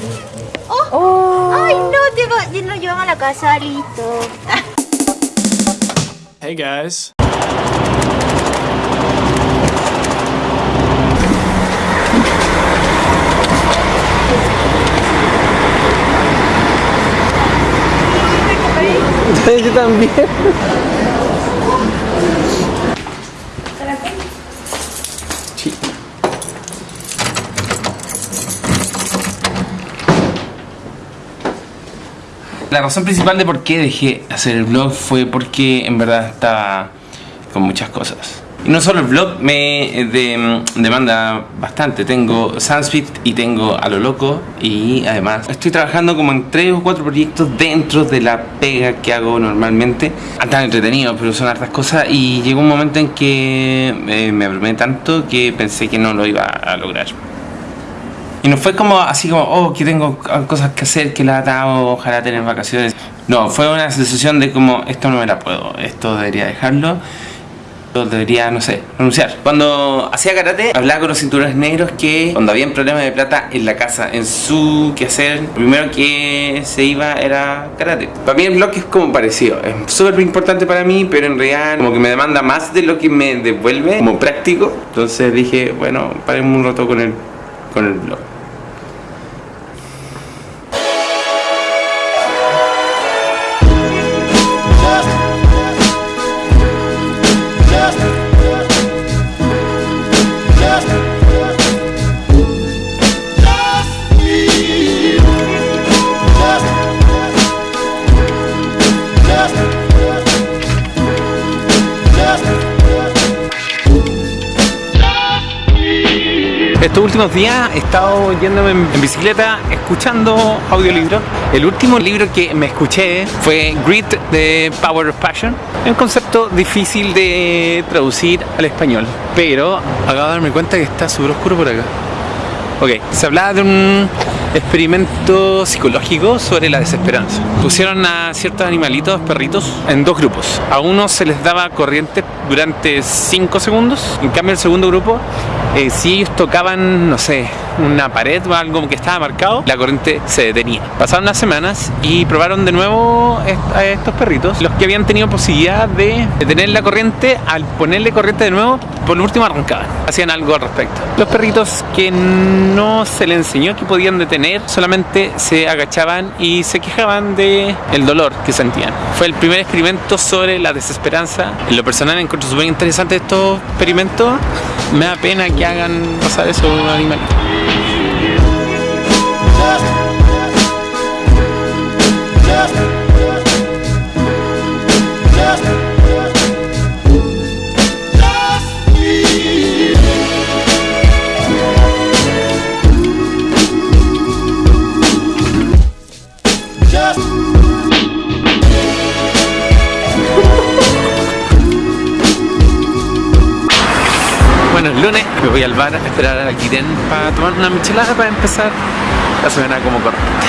¿Listo? Oh. ¡Ay, no! Te lo llevan a la casa, listo. Hey, guys. Yo también. La razón principal de por qué dejé hacer el vlog fue porque en verdad estaba con muchas cosas. Y no solo el vlog me de, demanda bastante, tengo Sunspeed y tengo A lo Loco y además estoy trabajando como en tres o cuatro proyectos dentro de la pega que hago normalmente. Están entretenidos pero son hartas cosas y llegó un momento en que eh, me abrumé tanto que pensé que no lo iba a lograr. Y no fue como así como, oh, que tengo cosas que hacer, que la atado, ojalá tener vacaciones. No, fue una sensación de como, esto no me la puedo, esto debería dejarlo debería, no sé, renunciar. Cuando hacía karate, hablaba con los cinturones negros que cuando había problemas de plata en la casa, en su quehacer, lo primero que se iba era karate. Para mí el blog es como parecido, es súper importante para mí, pero en realidad como que me demanda más de lo que me devuelve como práctico. Entonces dije, bueno, paremos un rato con el, con el blog. Estos últimos días he estado yéndome en bicicleta escuchando audiolibros. El último libro que me escuché fue Grit de Power of Passion. Es un concepto difícil de traducir al español, pero acabo de darme cuenta que está súper oscuro por acá. Ok, se hablaba de un experimento psicológico sobre la desesperanza. Pusieron a ciertos animalitos, perritos, en dos grupos. A uno se les daba corriente durante 5 segundos, en cambio el segundo grupo eh, si ellos tocaban, no sé, una pared o algo que estaba marcado, la corriente se detenía. Pasaron unas semanas y probaron de nuevo a estos perritos, los que habían tenido posibilidad de detener la corriente, al ponerle corriente de nuevo, por último arrancaban, hacían algo al respecto. Los perritos que no se les enseñó que podían detener, solamente se agachaban y se quejaban de el dolor que sentían. Fue el primer experimento sobre la desesperanza. En lo personal encuentro súper interesante estos experimentos. Me da pena que hagan pasar eso a un animalito. Voy al bar a esperar a Kiren para tomar una michelada para empezar la semana como corresponde.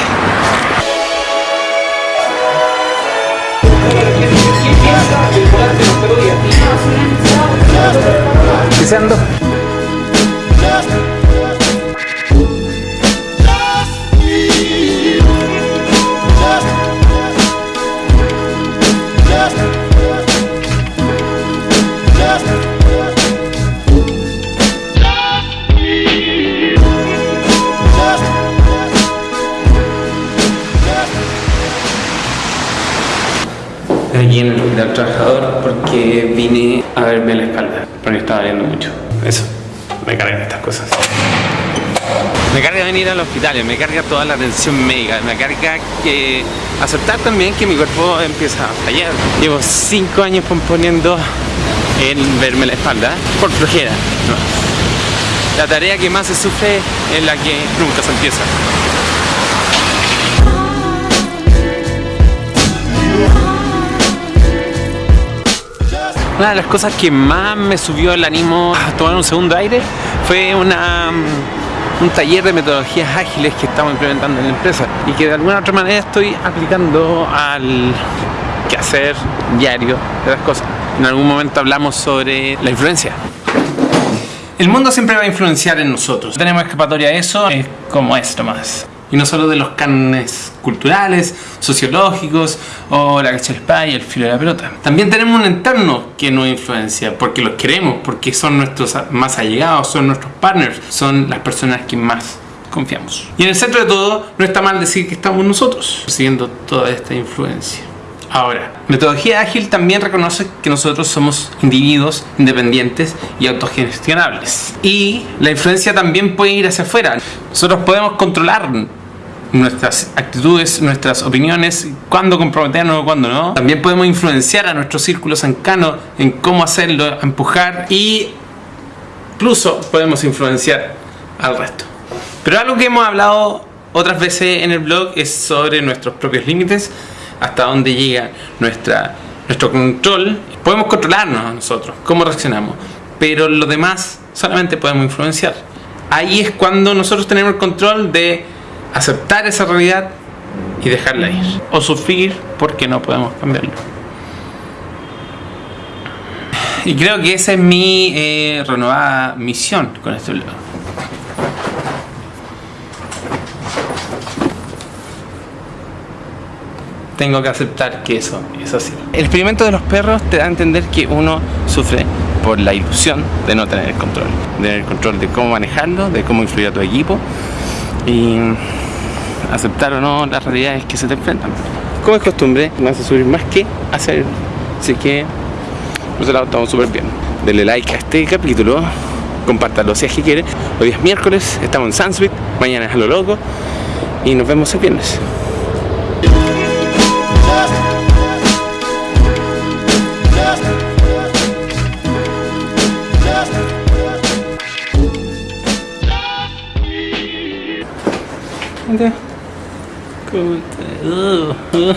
Deseando. Porque vine a verme la espalda porque estaba viendo mucho eso, me cargan estas cosas me carga venir al hospital, me carga toda la atención médica, me carga que aceptar también que mi cuerpo empieza a fallar. Llevo 5 años componiendo en verme la espalda por flojera. La tarea que más se sufre es la que nunca se empieza. Una de las cosas que más me subió el ánimo a tomar un segundo aire fue una, un taller de metodologías ágiles que estamos implementando en la empresa y que de alguna otra manera estoy aplicando al quehacer diario de las cosas. En algún momento hablamos sobre la influencia. El mundo siempre va a influenciar en nosotros. Tenemos escapatoria a eso, es como esto más. Y no solo de los cánones culturales, sociológicos o la cacha del spy y el filo de la pelota. También tenemos un entorno que nos influencia, porque los queremos, porque son nuestros más allegados, son nuestros partners, son las personas que más confiamos. Y en el centro de todo, no está mal decir que estamos nosotros, siguiendo toda esta influencia. Ahora, metodología ágil también reconoce que nosotros somos individuos independientes y autogestionables. Y la influencia también puede ir hacia afuera. Nosotros podemos controlar nuestras actitudes, nuestras opiniones, cuándo comprometernos o cuándo no. También podemos influenciar a nuestro círculo cercano en cómo hacerlo, empujar y incluso podemos influenciar al resto. Pero algo que hemos hablado otras veces en el blog es sobre nuestros propios límites, hasta dónde llega nuestra, nuestro control. Podemos controlarnos a nosotros, cómo reaccionamos, pero lo demás solamente podemos influenciar. Ahí es cuando nosotros tenemos el control de aceptar esa realidad y dejarla ir. O sufrir porque no podemos cambiarlo. Y creo que esa es mi eh, renovada misión con este blog. tengo que aceptar que eso es así. El experimento de los perros te da a entender que uno sufre por la ilusión de no tener el control. Tener el control de cómo manejarlo, de cómo influir a tu equipo y aceptar o no las realidades que se te enfrentan. Como es costumbre, me hace subir más que hacer. Así que, por ese lado estamos súper bien. Denle like a este capítulo, compártalo si es que quiere. Hoy es miércoles, estamos en Sandspeed, mañana es a lo loco y nos vemos el viernes. Mira. ¿Cómo está? Uh, uh.